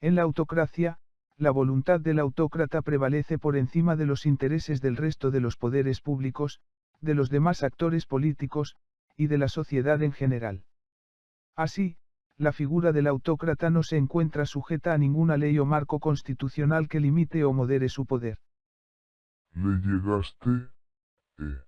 En la autocracia, la voluntad del autócrata prevalece por encima de los intereses del resto de los poderes públicos, de los demás actores políticos, y de la sociedad en general. Así, la figura del autócrata no se encuentra sujeta a ninguna ley o marco constitucional que limite o modere su poder. Le llegaste, eh.